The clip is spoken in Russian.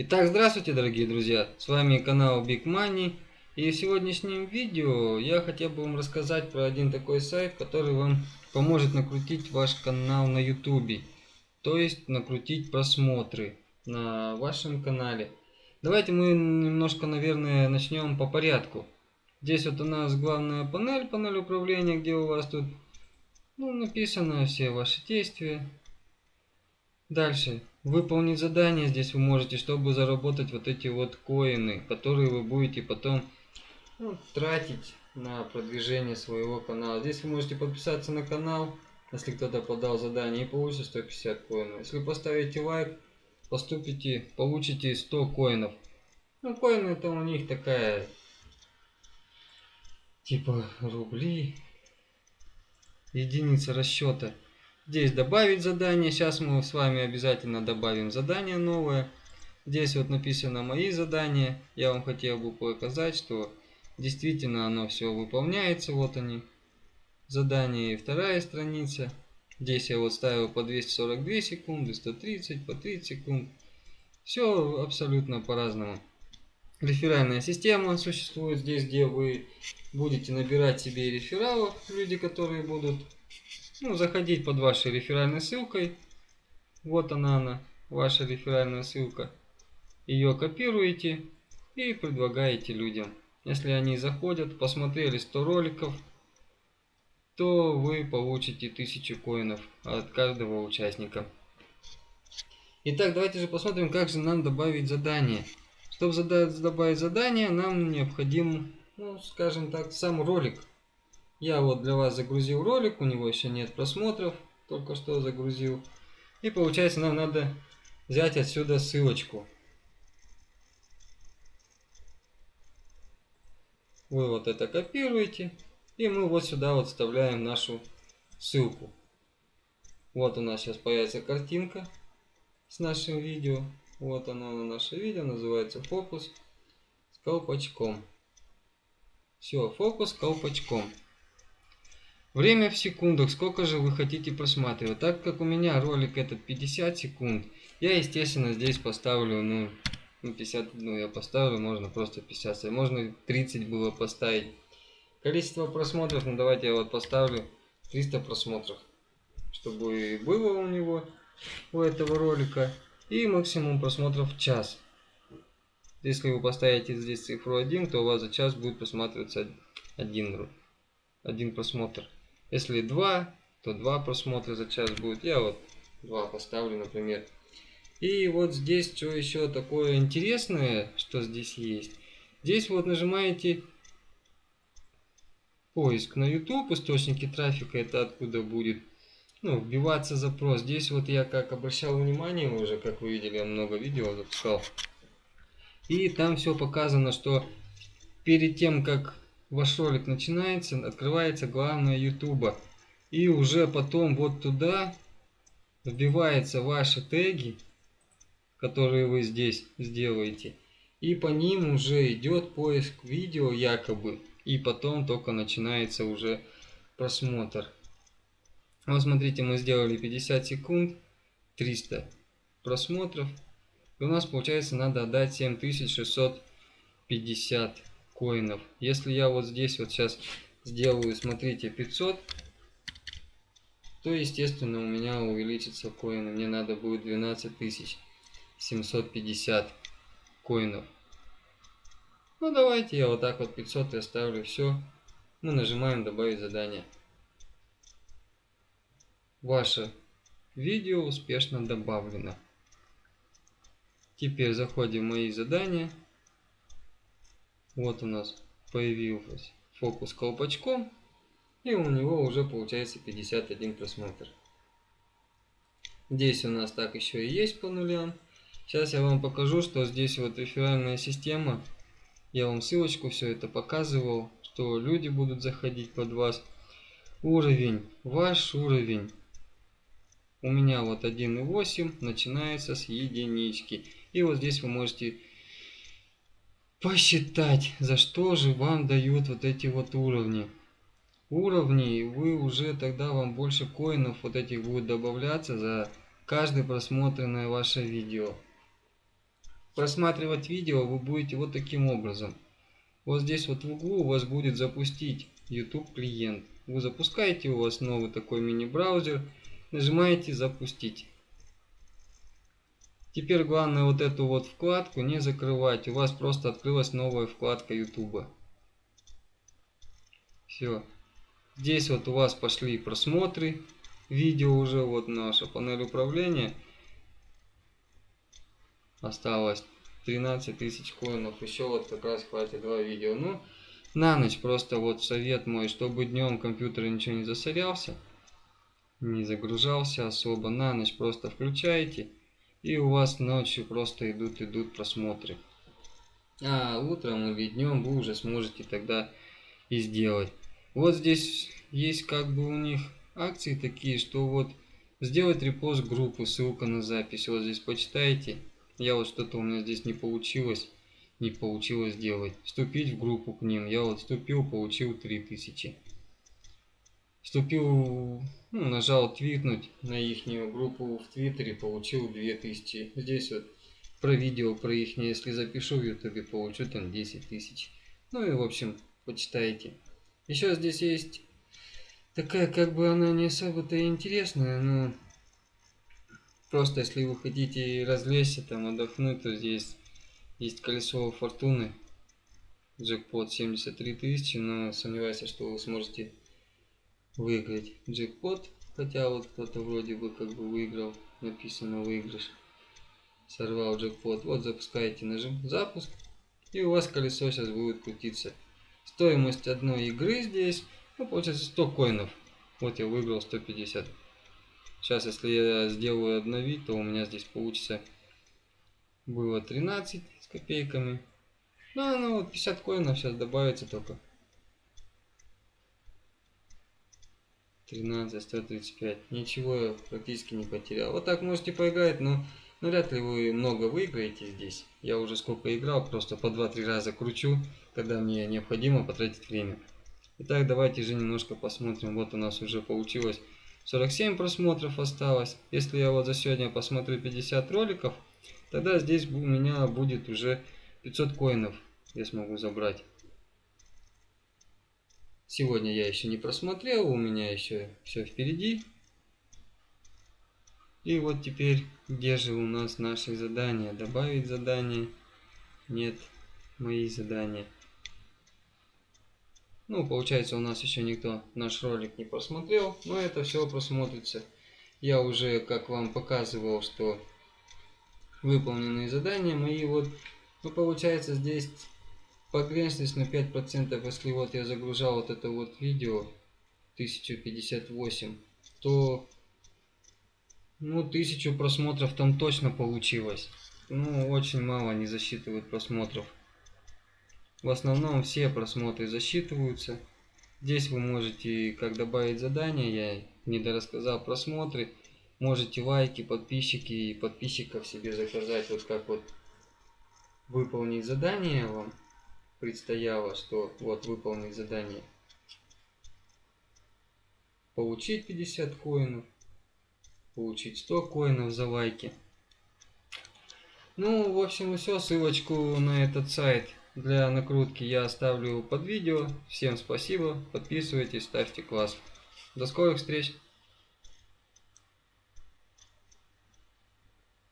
Итак, здравствуйте, дорогие друзья! С вами канал Big Money. И в сегодняшнем видео я хотел бы вам рассказать про один такой сайт, который вам поможет накрутить ваш канал на YouTube. То есть накрутить просмотры на вашем канале. Давайте мы немножко, наверное, начнем по порядку. Здесь вот у нас главная панель, панель управления, где у вас тут ну, написано все ваши действия. Дальше выполнить задание здесь вы можете, чтобы заработать вот эти вот коины, которые вы будете потом ну, тратить на продвижение своего канала. Здесь вы можете подписаться на канал, если кто-то подал задание, и получите 150 коинов. Если поставите лайк, поступите, получите 100 коинов. Ну, коины это у них такая, типа рубли, единица расчета. Здесь добавить задание. Сейчас мы с вами обязательно добавим задание новое. Здесь вот написано мои задания. Я вам хотел бы показать, что действительно оно все выполняется. Вот они. Задание и вторая страница. Здесь я вот ставил по 242 секунды, 130, по 30 секунд. Все абсолютно по-разному. Реферальная система существует здесь, где вы будете набирать себе рефералов, люди, которые будут ну, заходить под вашей реферальной ссылкой. Вот она, она, ваша реферальная ссылка. Ее копируете и предлагаете людям. Если они заходят, посмотрели 100 роликов, то вы получите 1000 коинов от каждого участника. Итак, давайте же посмотрим, как же нам добавить задание. Чтобы добавить задание, нам необходим, ну, скажем так, сам ролик. Я вот для вас загрузил ролик, у него еще нет просмотров, только что загрузил. И получается нам надо взять отсюда ссылочку. Вы вот это копируете, и мы вот сюда вот вставляем нашу ссылку. Вот у нас сейчас появится картинка с нашим видео. Вот оно на наше видео, называется фокус с колпачком. Все, фокус с колпачком. Время в секундах, сколько же вы хотите просматривать. Так как у меня ролик этот 50 секунд, я естественно здесь поставлю, ну, 50, ну, ну я поставлю, можно просто 50, можно 30 было поставить. Количество просмотров, ну давайте я вот поставлю 300 просмотров, чтобы было у него, у этого ролика. И максимум просмотров в час. Если вы поставите здесь цифру 1, то у вас за час будет просматриваться один, один просмотр. Если 2, то 2 просмотра за час будет. Я вот 2 поставлю, например. И вот здесь что еще такое интересное, что здесь есть. Здесь вот нажимаете поиск на YouTube, источники трафика, это откуда будет ну, вбиваться запрос. Здесь вот я как обращал внимание уже, как вы видели, я много видео запускал. И там все показано, что перед тем, как ваш ролик начинается, открывается главное YouTube. И уже потом вот туда вбиваются ваши теги, которые вы здесь сделаете. И по ним уже идет поиск видео якобы. И потом только начинается уже просмотр. Вот смотрите, мы сделали 50 секунд, 300 просмотров. И у нас получается надо отдать 7650 коинов. Если я вот здесь вот сейчас сделаю, смотрите, 500, то естественно у меня увеличится коины. Мне надо будет 12750 коинов. Ну давайте я вот так вот 500 и оставлю. Все. Мы нажимаем добавить задание. Ваше видео успешно добавлено. Теперь заходим в мои задания. Вот у нас появился фокус колпачком. И у него уже получается 51 просмотр. Здесь у нас так еще и есть по нулям. Сейчас я вам покажу, что здесь вот реферальная система. Я вам ссылочку все это показывал, что люди будут заходить под вас. Уровень, ваш уровень. У меня вот 1.8 начинается с единички. И вот здесь вы можете посчитать, за что же вам дают вот эти вот уровни. Уровни, вы уже тогда вам больше коинов вот этих будет добавляться за каждое просмотренное ваше видео. просматривать видео вы будете вот таким образом. Вот здесь вот в углу у вас будет запустить YouTube клиент. Вы запускаете, у вас новый такой мини-браузер, нажимаете запустить. Теперь главное вот эту вот вкладку не закрывать, у вас просто открылась новая вкладка YouTube. Все. Здесь вот у вас пошли просмотры, видео уже, вот наша панель управления. Осталось 13 тысяч коинов, еще вот как раз хватит два видео. Ну, на ночь просто вот совет мой, чтобы днем компьютер ничего не засорялся, не загружался особо. На ночь просто включаете, и у вас ночью просто идут идут просмотры. А утром или днем вы уже сможете тогда и сделать. Вот здесь есть как бы у них акции такие, что вот сделать репост группы, ссылка на запись. Вот здесь почитайте. Я вот что-то у меня здесь не получилось не получилось сделать. Вступить в группу к ним. Я вот вступил, получил 3000. Вступил, ну, нажал твитнуть на их группу в Твиттере, получил 2000. Здесь вот про видео, про их, если запишу в Ютубе, получу там 10 тысяч. Ну и в общем, почитайте. Еще здесь есть такая, как бы она не особо-то интересная, но просто если вы хотите развлечься, там отдохнуть, то здесь есть колесо фортуны. Джекпот 73 тысячи, но сомневаюсь, что вы сможете выиграть джекпот. Хотя вот кто-то вроде бы как бы выиграл. Написано выигрыш. Сорвал джекпот. Вот запускаете нажим запуск. И у вас колесо сейчас будет крутиться. Стоимость одной игры здесь, ну, получается 100 коинов. Вот я выиграл 150. Сейчас, если я сделаю обновить, то у меня здесь получится было 13 с копейками. Ну, ну вот 50 коинов сейчас добавится только. 13, 135. Ничего я практически не потерял. Вот так можете поиграть, но ну, вряд ли вы много выиграете здесь. Я уже сколько играл, просто по 2-3 раза кручу, когда мне необходимо потратить время. Итак, давайте же немножко посмотрим. Вот у нас уже получилось 47 просмотров осталось. Если я вот за сегодня посмотрю 50 роликов, тогда здесь у меня будет уже 500 коинов. Я смогу забрать. Сегодня я еще не просмотрел, у меня еще все впереди. И вот теперь, где же у нас наши задания? Добавить задание? Нет, мои задания. Ну, получается, у нас еще никто наш ролик не просмотрел, но это все просмотрится. Я уже, как вам показывал, что выполненные задания мои вот, ну, получается, здесь погрешность на 5%, если вот я загружал вот это вот видео 1058, то, ну, тысячу просмотров там точно получилось. Ну, очень мало не засчитывают просмотров. В основном все просмотры засчитываются. Здесь вы можете как добавить задание, я не дорассказал просмотры. Можете лайки, подписчики и подписчиков себе заказать. Вот как вот выполнить задание вам предстояло, что вот выполнить задание. Получить 50 коинов. Получить 100 коинов за лайки. Ну, в общем, все. Ссылочку на этот сайт для накрутки я оставлю под видео. Всем спасибо, подписывайтесь, ставьте класс. До скорых встреч!